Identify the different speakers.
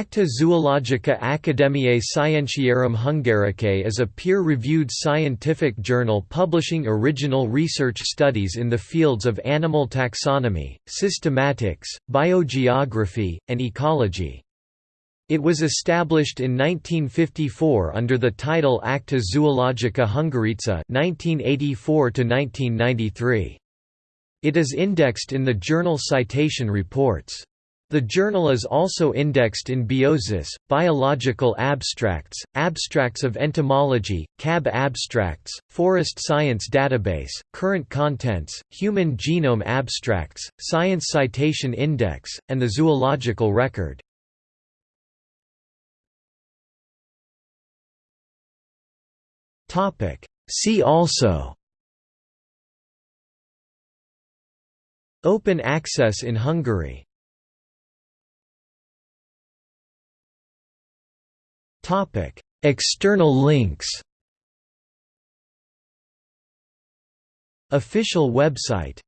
Speaker 1: Acta Zoologica Academiae Scientiarum Hungaricae is a peer-reviewed scientific journal publishing original research studies in the fields of animal taxonomy, systematics, biogeography, and ecology. It was established in 1954 under the title Acta Zoologica Hungarica 1984 -1993. It is indexed in the journal Citation Reports. The journal is also indexed in Biosis, Biological Abstracts, Abstracts of Entomology, CAB Abstracts, Forest Science Database, Current Contents, Human Genome Abstracts, Science Citation Index, and the Zoological Record. See also Open access in Hungary External links Official website